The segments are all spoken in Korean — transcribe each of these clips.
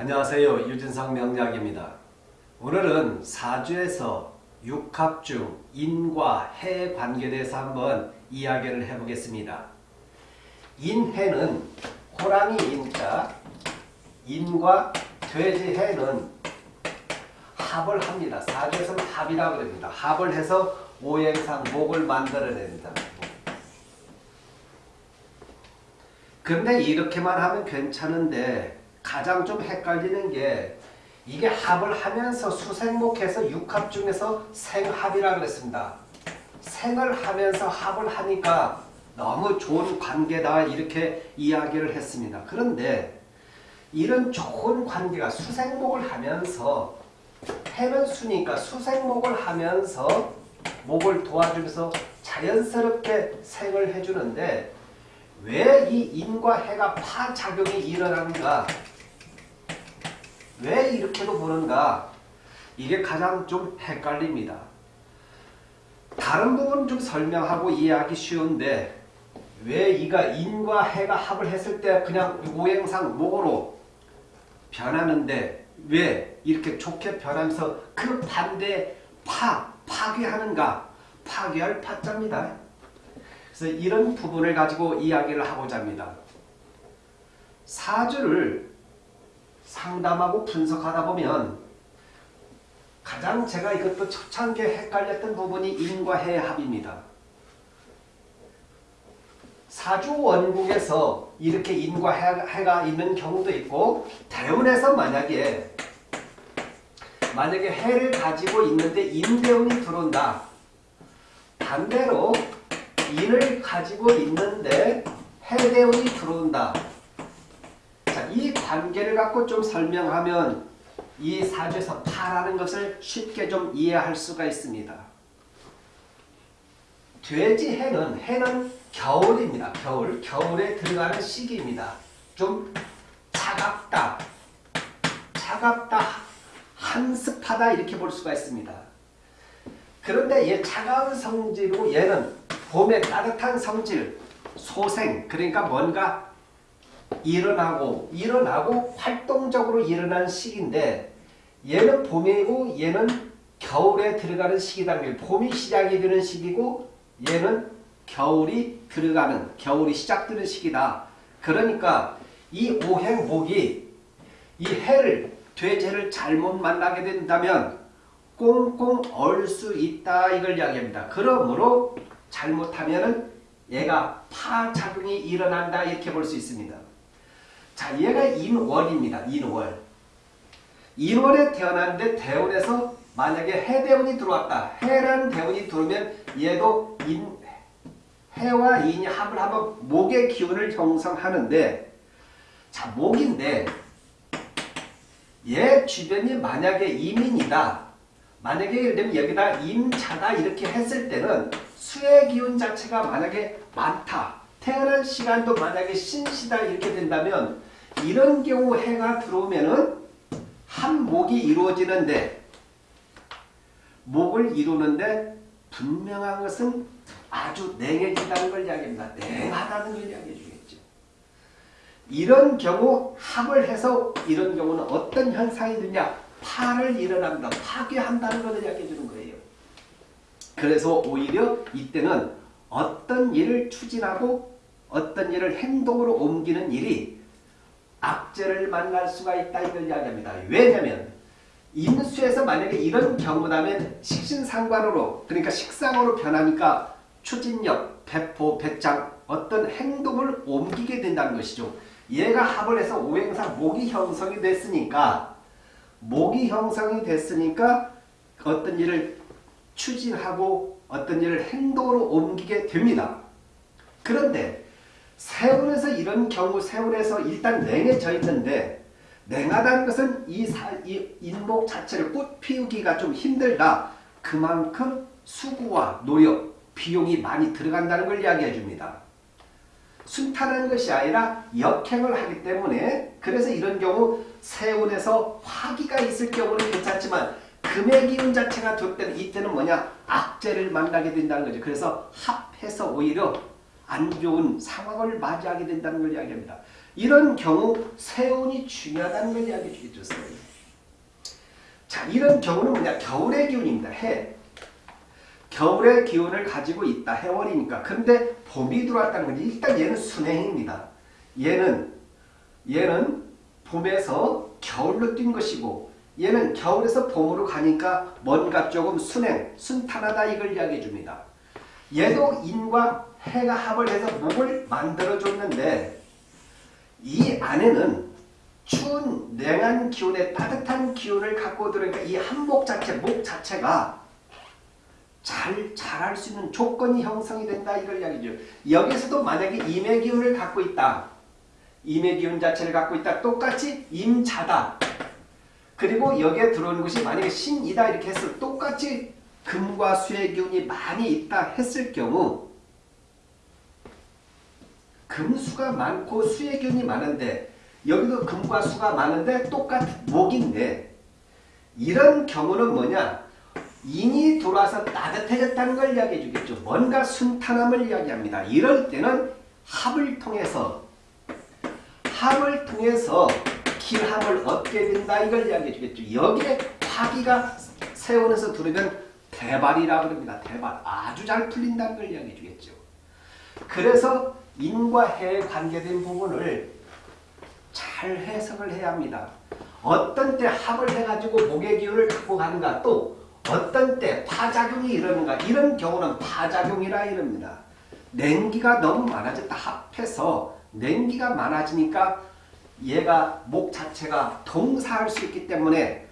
안녕하세요. 유진상 명약입니다 오늘은 사주에서 육합 중 인과 해 관계에 대해서 한번 이야기를 해보겠습니다. 인해는 호랑이 인자, 인과 돼지 해는 합을 합니다. 사주에서는 합이라고 합니다. 합을 해서 오행상 목을 만들어냅니다. 근데 이렇게만 하면 괜찮은데 가장 좀 헷갈리는 게 이게 합을 하면서 수생목해서 육합 중에서 생합이라 그랬습니다. 생을 하면서 합을 하니까 너무 좋은 관계다 이렇게 이야기를 했습니다. 그런데 이런 좋은 관계가 수생목을 하면서 해는 수니까 수생목을 하면서 목을 도와주면서 자연스럽게 생을 해주는데 왜 이 인과 해가 파작용이 일어나는가 왜 이렇게도 보는가 이게 가장 좀 헷갈립니다. 다른 부분 좀 설명하고 이해하기 쉬운데 왜 이가 인과 해가 합을 했을 때 그냥 오행상 목으로 변하는데 왜 이렇게 좋게 변하면서 그 반대 파, 파괴하는가 파괴할 파자입니다. 그래서 이런 부분을 가지고 이야기를 하고자 합니다. 사주를 상담하고 분석하다 보면 가장 제가 이것도 초창기에 헷갈렸던 부분이 인과 해의 합입니다. 사주 원국에서 이렇게 인과 해가 있는 경우도 있고 대운에서 만약에 만약에 해를 가지고 있는데 인대운이 들어온다. 반대로 인을 가지고 있는데 해대운이 들어온다. 이 관계를 갖고 좀 설명하면 이 사주에서 파라는 것을 쉽게 좀 이해할 수가 있습니다. 돼지 해는 해는 겨울입니다. 겨울. 겨울에 들어가는 시기입니다. 좀 차갑다. 차갑다. 한습하다 이렇게 볼 수가 있습니다. 그런데 얘 차가운 성질이고 얘는 봄에 따뜻한 성질, 소생 그러니까 뭔가 일어나고 일어나고 활동적으로 일어나는 시기인데 얘는 봄이고 얘는 겨울에 들어가는 시기다. 봄이 시작이 되는 시기고 얘는 겨울이 들어가는 겨울이 시작되는 시기다. 그러니까 이 오행목이 이 해를 돼지를 잘못 만나게 된다면 꽁꽁 얼 수 있다 이걸 이야기합니다. 그러므로 잘못하면 얘가 파작용이 일어난다 이렇게 볼 수 있습니다. 자, 얘가 인월입니다. 인월. 인월에 태어났는데 대운에서 만약에 해대운이 들어왔다. 해라는 대운이 들어오면 얘도 인, 해와 인이 합을 하면 목의 기운을 형성하는데 자, 목인데 얘 주변이 만약에 이민이다. 만약에 예를 들면 여기다 임자다 이렇게 했을 때는 수의 기운 자체가 만약에 많다. 태어난 시간도 만약에 신시다 이렇게 된다면 이런 경우 해가 들어오면은 한 목이 이루어지는데 목을 이루는데 분명한 것은 아주 냉해진다는 걸 이야기합니다. 냉하다는 걸 이야기해 주겠죠. 이런 경우 합을 해서 이런 경우는 어떤 현상이 되냐 파를 일어난다. 파괴한다는 것을 이야기해 주는 거예요. 그래서 오히려 이때는 어떤 일을 추진하고 어떤 일을 행동으로 옮기는 일이 악재를 만날 수가 있다 이걸 이야기합니다. 왜냐하면 인수에서 만약에 이런 경우라면 식신상관으로 그러니까 식상으로 변하니까 추진력, 배포, 배짱 어떤 행동을 옮기게 된다는 것이죠. 얘가 합을 해서 오행상 목이 형성이 됐으니까 목이 형성이 됐으니까 어떤 일을 추진하고 어떤 일을 행동으로 옮기게 됩니다. 그런데 세운에서 이런 경우 세운에서 일단 냉해져 있는데 냉하다는 것은 이, 사, 이 인목 자체를 꽃 피우기가 좀 힘들다. 그만큼 수고와 노력, 비용이 많이 들어간다는 걸 이야기해 줍니다. 순탄한 것이 아니라 역행을 하기 때문에 그래서 이런 경우 세운에서 화기가 있을 경우는 괜찮지만 금의 기운 자체가 될 때는 이때는 뭐냐 악재를 만나게 된다는 거죠. 그래서 합해서 오히려 안 좋은 상황을 맞이하게 된다는 걸 이야기합니다. 이런 경우 세운이 중요하다는 걸 이야기해 주겠죠. 자, 이런 경우는 뭐냐? 겨울의 기운입니다. 해. 겨울의 기운을 가지고 있다. 해월이니까. 근데 봄이 들어왔다는 건 일단 얘는 순행입니다. 얘는 얘는 봄에서 겨울로 뛴 것이고 얘는 겨울에서 봄으로 가니까 뭔가 조금 순행, 순탄하다 이걸 이야기해 줍니다. 얘도 인과 해가 합을 해서 목을 만들어 줬는데 이 안에는 추운 냉한 기운에 따뜻한 기운을 갖고 들으니까 이 한목 자체, 목 자체가 잘 자랄 수 있는 조건이 형성이 된다 이걸 이야기죠. 여기서도 만약에 임의 기운을 갖고 있다. 임의 기운 자체를 갖고 있다. 똑같이 임자다. 그리고 여기에 들어오는 것이 만약에 신이다 이렇게 했을 똑같이 금과 수의 기운이 많이 있다 했을 경우 금수가 많고 수의 기운이 많은데 여기도 금과 수가 많은데 똑같은 목인데 이런 경우는 뭐냐 인이 돌아서 따뜻해졌다는 걸 이야기해 주겠죠. 뭔가 순탄함을 이야기합니다. 이럴 때는 합을 통해서 합을 통해서 길합을 얻게 된다 이걸 이야기해 주겠죠. 여기에 화기가 세원에서 들으면 대발이라 그럽니다. 대발. 아주 잘 풀린다는 걸 이야기해 주겠죠. 그래서 인과 해에 관계된 부분을 잘 해석을 해야 합니다. 어떤 때 합을 해가지고 목의 기운을 갖고 가는가 또 어떤 때 파작용이 이러는가 이런 경우는 파작용이라 이럽니다. 냉기가 너무 많아졌다 합해서 냉기가 많아지니까 얘가 목 자체가 동사할 수 있기 때문에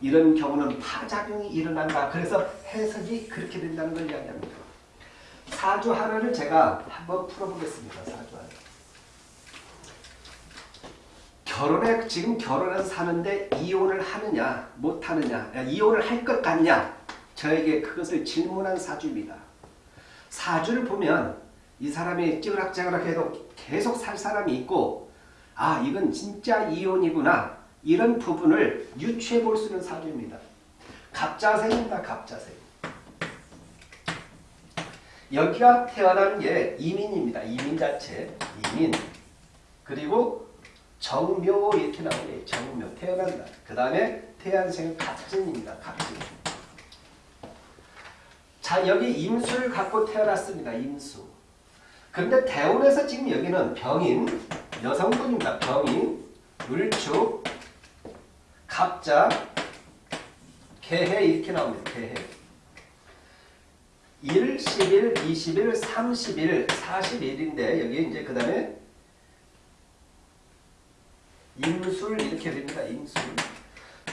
이런 경우는 파작용이 일어난다. 그래서 해석이 그렇게 된다는 걸 이야기합니다. 사주 하나를 제가 한번 풀어보겠습니다. 사주 하나. 결혼에 지금 결혼해서 사는데 이혼을 하느냐 못하느냐 이혼을 할 것 같냐 저에게 그것을 질문한 사주입니다. 사주를 보면 이 사람이 찌그락찌그락 해도 계속 살 사람이 있고 아 이건 진짜 이혼이구나 이런 부분을 유추해 볼 수 있는 사주입니다. 갑자생입니다. 갑자생. 여기가 태어난 게 이민입니다. 이민 자체. 이민. 그리고 정묘 이렇게 나오네. 정묘. 태어난다. 그 다음에 태안생은 갑진입니다. 갑진. 자 여기 임수를 갖고 태어났습니다. 임수. 그런데 대운에서 지금 여기는 병인, 여성분입니다. 병인, 을축, 갑자, 개해 이렇게 나옵니다. 개해. 1, 11, 21, 31, 41인데 여기 이제 그 다음에 임술 이렇게 됩니다. 임술.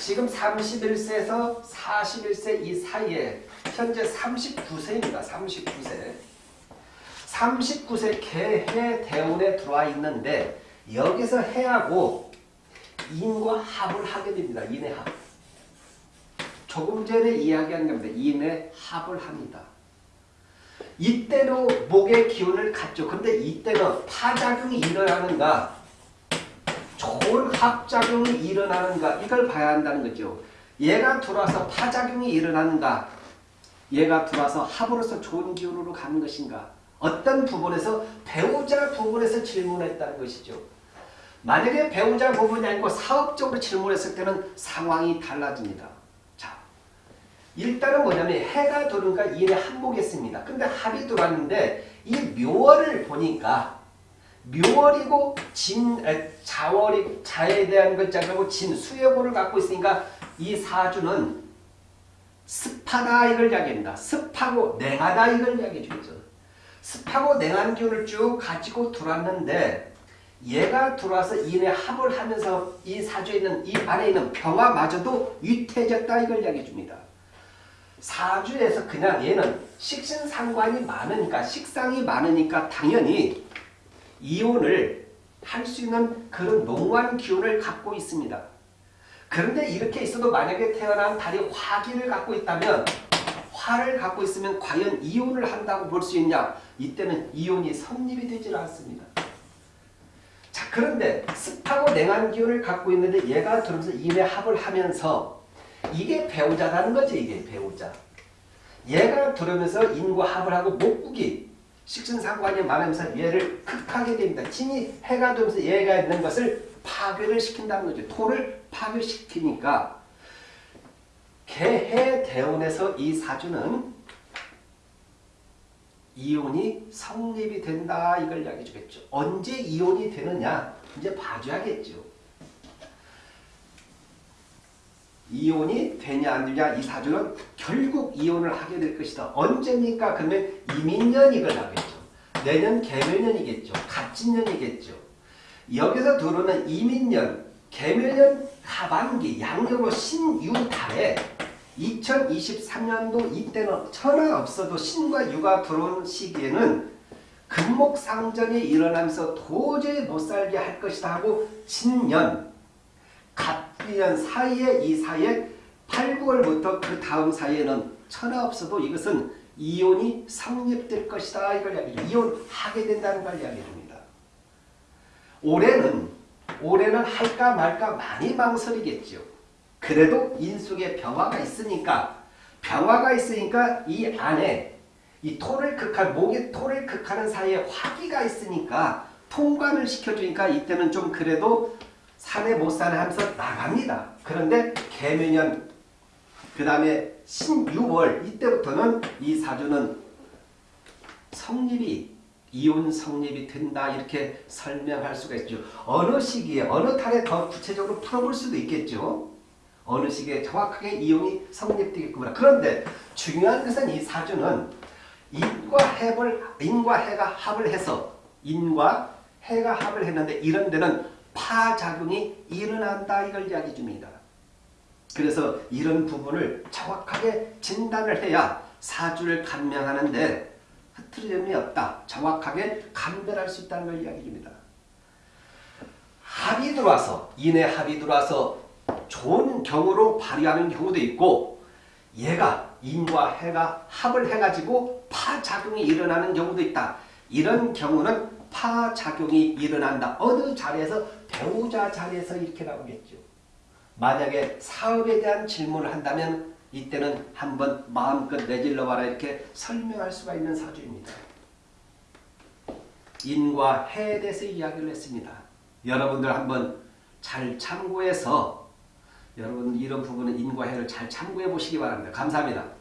지금 31세에서 41세 이 사이에 현재 39세입니다. 39세. 39세 개해 대운에 들어와 있는데 여기서 해하고 인과 합을 하게 됩니다. 인의 합. 조금 전에 이야기한 겁니다. 인의 합을 합니다. 이때로 목의 기운을 갖죠. 근데 이때는 파작용이 일어나는가 좋은 합작용이 일어나는가 이걸 봐야 한다는 거죠. 얘가 들어와서 파작용이 일어나는가 얘가 들어와서 합으로서 좋은 기운으로 가는 것인가 어떤 부분에서 배우자 부분에서 질문했다는 것이죠. 만약에 배우자 부분이 아니고 사업적으로 질문했을 때는 상황이 달라집니다. 자, 일단은 뭐냐면 해가 도는가 일에 한복했습니다. 근데 합이 들어왔는데 이 묘월을 보니까 묘월이고 진 자월이 자에 대한 것자고 진 수여고를 갖고 있으니까 이 사주는 습하다 이걸 이야기합니다. 습하고 냉하다 이걸 이야기해 주죠. 습하고 냉한 기운을 쭉 가지고 들어왔는데 얘가 들어와서 인의 합을 하면서 이 사주에 있는 이 안에 있는 평화마저도 위태해졌다 이걸 이야기해 줍니다. 사주에서 그냥 얘는 식신상관이 많으니까 식상이 많으니까 당연히 이혼을 할 수 있는 그런 농후한 기운을 갖고 있습니다. 그런데 이렇게 있어도 만약에 태어난 달이 화기를 갖고 있다면 화를 갖고 있으면 과연 이혼을 한다고 볼 수 있냐? 이때는 이혼이 성립이 되질 않습니다. 자 그런데 습하고 냉한 기운을 갖고 있는데 얘가 들어오면서 인의 합을 하면서 이게 배우자라는 거지 이게 배우자. 얘가 들어오면서 인과 합을 하고 목국이 식신상관이 말하면서 얘를 극하게 됩니다. 진이 해가 되면서 얘가 있는 것을 파괴를 시킨다는 거죠. 토를 파괴시키니까 개해 대운에서 이 사주는 이혼이 성립이 된다 이걸 이야기해 주겠죠. 언제 이혼이 되느냐 이제 봐줘야겠죠. 이혼이 되냐 안 되냐 이 사주는 결국 이혼을 하게 될 것이다. 언제입니까? 그러면 이민년 이걸 하겠죠. 내년 개묘년이겠죠. 갑진년이겠죠. 여기서 들어오는 이민년, 개묘년 하반기 양력으로 신유달에 2023년도 이때는 천하 없어도 신과 유가 들어온 시기에는 금목상전이 일어나면서 도저히 못살게 할 것이다 하고 신년, 갑년 사이에 이 사이에 8, 9월부터 그 다음 사이에는 천하 없어도 이것은 이혼이 성립될 것이다 이걸. 이혼하게 된다는 걸 이야기합니다. 올해는 올해는 할까 말까 많이 망설이겠죠. 그래도 인숙에 병화가 있으니까 병화가 있으니까 이 안에 이 토를 극할 목의 토를 극하는 사이에 화기가 있으니까 통관을 시켜주니까 이때는 좀 그래도 산에 못 사는 하면서 나갑니다. 그런데 개묘년 그 다음에 신유월 이때부터는 이 사주는 성립이 이혼 성립이 된다 이렇게 설명할 수가 있죠. 어느 시기에 어느 달에 더 구체적으로 풀어볼 수도 있겠죠. 어느 시기에 정확하게 이혼이 성립되겠구나. 그런데 중요한 것은 이 사주는 인과 해를 인과 해가 합을 해서 인과 해가 합을 했는데 이런 데는 파작용이 일어난다 이걸 이야기 줍니다. 그래서 이런 부분을 정확하게 진단을 해야 사주를 감명하는데 흐트러짐이 없다. 정확하게 감별할 수 있다는 걸 이야기 줍니다. 합이 들어와서 인의 합이 들어와서 좋은 경우로 발휘하는 경우도 있고 얘가 인과 해가 합을 해가지고 파작용이 일어나는 경우도 있다. 이런 경우는 파작용이 일어난다. 어느 자리에서 배우자 자리에서 이렇게 나오겠죠. 만약에 사업에 대한 질문을 한다면 이때는 한번 마음껏 내질러 봐라 이렇게 설명할 수가 있는 사주입니다. 인과 해에 대해서 이야기를 했습니다. 여러분들 한번 잘 참고해서 여러분 이런 부분은 인과 해를 잘 참고해 보시기 바랍니다. 감사합니다.